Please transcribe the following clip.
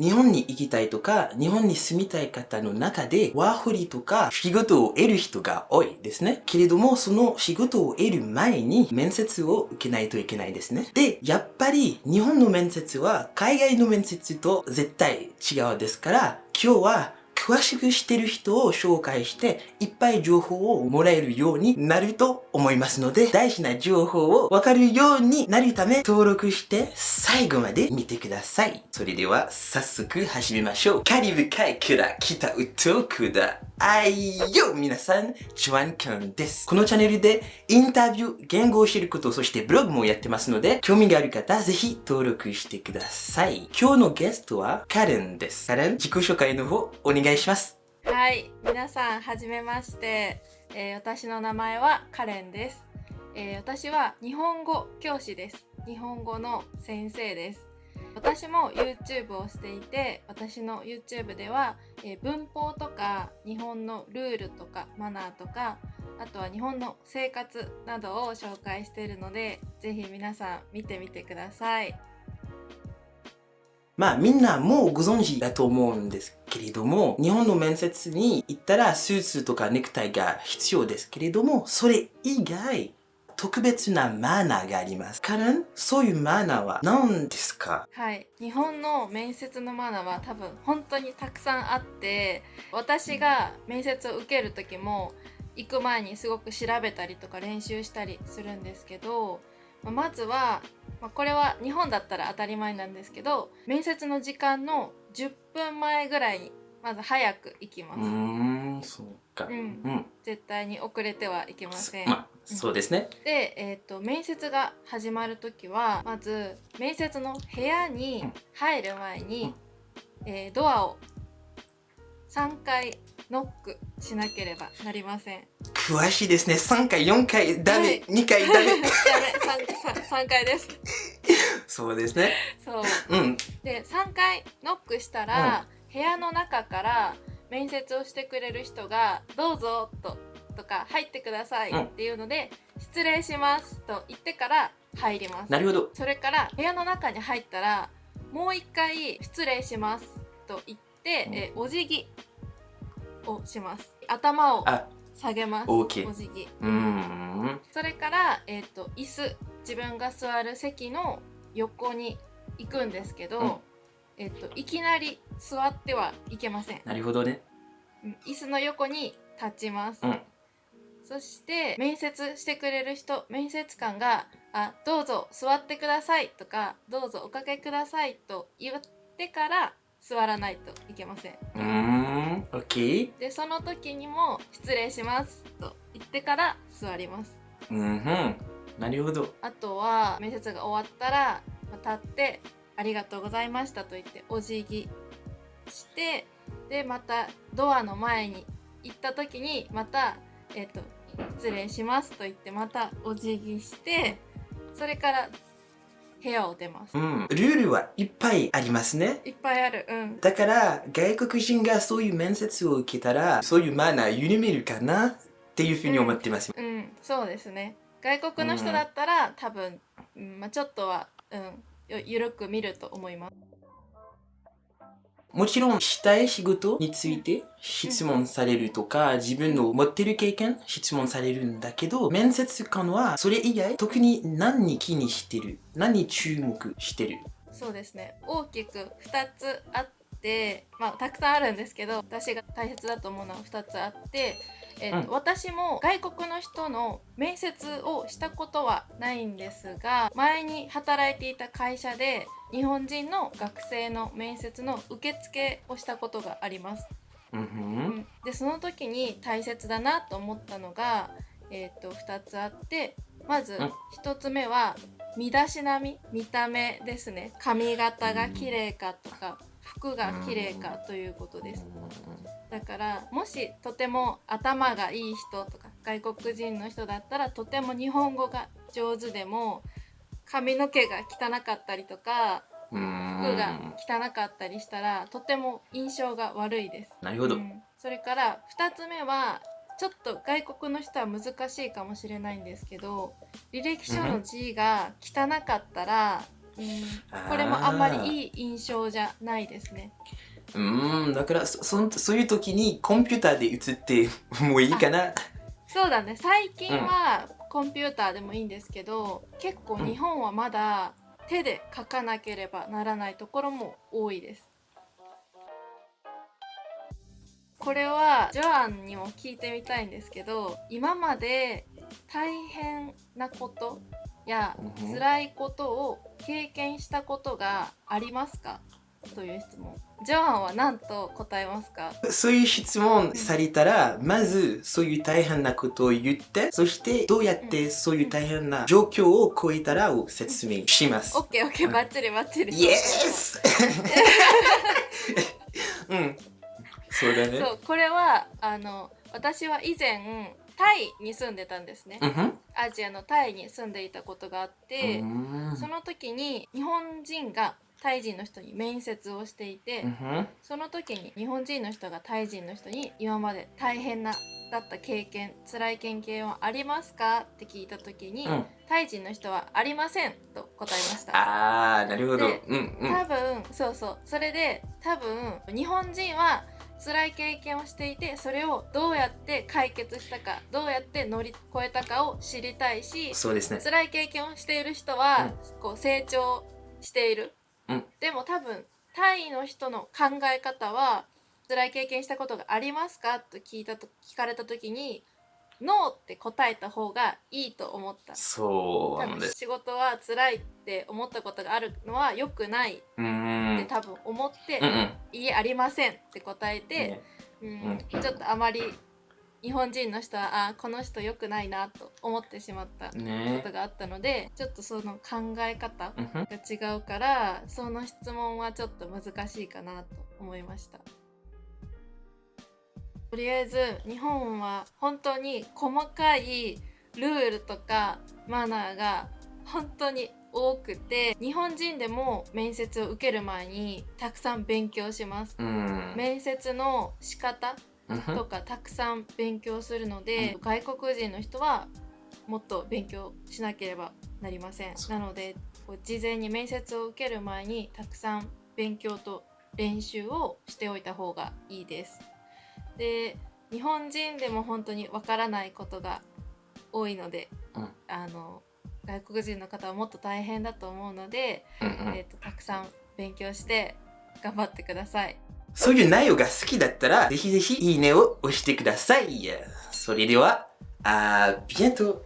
日本に行きたいとか、日本に住みたい方の中で、ワーホリとか仕事を得る人が多いですね。けれども、その仕事を得る前に面接を受けないといけないですね。で、やっぱり日本の面接は海外の面接と絶対違うですから、今日は詳しくしてる人を紹介して、いっぱい情報をもらえるようになると思いますので、大事な情報をわかるようになるため、登録して最後まで見てください。それでは、早速始めましょう。カリブ海から来た歌くだ。あいよ皆さん、ジョアンカンです。このチャンネルでインタビュー、言語を知ること、そしてブログもやってますので、興味がある方、ぜひ登録してください。今日のゲストはカレンです。カレン、自己紹介の方、お願いします。はい、皆さん、はじめまして。えー、私の名前はカレンです、えー、私は日本語教師です。日本語の先生です。私も YouTube をしていて私の YouTube では、えー、文法とか日本のルールとかマナーとかあとは日本の生活などを紹介しているのでぜひ皆さん見てみてくださいまあみんなもうご存知だと思うんですけれども日本の面接に行ったらスーツとかネクタイが必要ですけれどもそれ以外特別なマナーがあります。カレン、そういうマナーは何ですか？はい。日本の面接のマナーは多分本当にたくさんあって、私が面接を受ける時も行く前にすごく調べたりとか練習したりするんですけど、まずは、まこれは日本だったら当たり前なんですけど、面接の時間の10分前ぐらいにまず早く行きます。うん、そうか。うん。うん、絶対に遅れてはいけません。まあ、そうですね。で、えっ、ー、と面接が始まる時はまず面接の部屋に入る前に、うん、えー、ドアを3回ノックしなければなりません。詳しいですね。3回、4回、ダメ、はい、2回、ダメ。ダメ 3, 3, 回です。そうですね。そう。うん。で、3回ノックしたら、うん部屋の中から面接をしてくれる人が「どうぞ」ととか「入ってください」っていうので「失礼します」と言ってから入りますなるほどそれから部屋の中に入ったらもう一回「失礼します」と言って、えお辞儀をします。頭を下げます。お辞儀。うん。それから、えーと、椅子。自分が座る席の横に行くんですけど、うん。えっと、いきなり座ってはいけません。なるほどね。椅子の横に立ちます。うん、そして面接してくれる人面接官が「あどうぞ座ってください」とか「どうぞおかけください」と言ってから座らないといけません。うん、OK。でその時にも「失礼します」と言ってから座ります。うん、なるほど。あとは面接が終わったら立ってありがとうございましたと言ってお辞儀してでまたドアの前に行った時にまたえっ、ー、と失礼しますと言ってまたお辞儀してそれから部屋を出ます、うん、ルールはいっぱいありますね。いっぱいある。うん。だから外国人がそういう面接を受けたらそういうマナー緩めるかなっていうふうに思ってます、うん、うん、そうですね。外国の人だったら、うん、多分、うん。まあ、ちょっとはうん。緩く見ると思います。もちろんしたい仕事について質問されるとか、自分の持ってる経験質問されるんだけど、面接官はそれ以外特に何に気にしてる何に注目してる？そうですね。大きく2つあって、まあたくさんあるんですけど、私が大切だと思うのは2つあって、えーと、うん、私も外国の人の面接をしたことはないんですが前に働いていた会社で日本人の学生の面接の受付をしたことがあります。うん、でその時に大切だなと思ったのが、えーと、2つあってまず1つ目は身だしなみ見た目ですね。髪型が綺麗かとか服が綺麗かということです。だからもしとても頭がいい人とか外国人の人だったらとても日本語が上手でも髪の毛が汚かったりとか服が汚かったりしたらとても印象が悪いです。なるほど、うん、それから2つ目はちょっと外国の人は難しいかもしれないんですけど履歴書の字が汚かったらうん、これもあんまりいい印象じゃないですね。うん、だからそそそういう時にコンピューターで打つって もういいかな？そうだね最近はコンピューターでもいいんですけど、結構日本はまだ手で書かなければならないところも多いです。これはジョアンにも聞いてみたいんですけど今まで大変なことやうん辛いことを経験したことがありますか？という質問？ジョアンは何と答えますか？そういう質問されたら、まずそういう大変なことを言って、そしてどうやってそういう大変な状況を超えたらを説明します。オッケーオッケーバッチリバッチリ。イエスうん。そうだね。そうこれはあの私は以前タイに住んでたんですね、うん。アジアのタイに住んでいたことがあって、うん。その時に日本人がタイ人の人に面接をしていて、その時に日本人の人がタイ人の人に今まで大変なだった経験辛い経験はありますか？って聞いた時に、うんタイ人の人はありませんと答えましたあー、なるほど。でうんうん。多分そうそうそれで多分日本人は辛い経験をしていてそれをどうやって解決したかどうやって乗り越えたかを知りたいしそうですね。辛い経験をしている人は、こう成長している、うんでも多分タイの人の考え方は辛い経験したことがありますかと聞いたと聞かれた時にノーって答えた方がいいと思ったそうなんです。仕事は辛いって思ったことがあるのは良くないっうてん。多分思って、うんうん。いいえありませんって答えて、ねうんうんちょっとあまり日本人の人はあこの人良くないなと思ってしまったこねとがあったのでちょっとその考え方が違うからその質問はちょっと難しいかなと思いました。とりあえず日本は本当に細かいルールとかマナーが本当に多くて日本人でも面接を受ける前にたくさん勉強します。うん。面接の仕方とかたくさん勉強するので、外国人の人はもっと勉強しなければなりません。なので事前に面接を受ける前にたくさん勉強と練習をしておいた方がいいです。で日本人でも本当にわからないことが多いので、うん。あの外国人の方はもっと大変だと思うので、うんうん。えー、とたくさん勉強して頑張ってくださいそういう内容が好きだったら、ぜひぜひいいねを押してください。それでは、あー、ビエント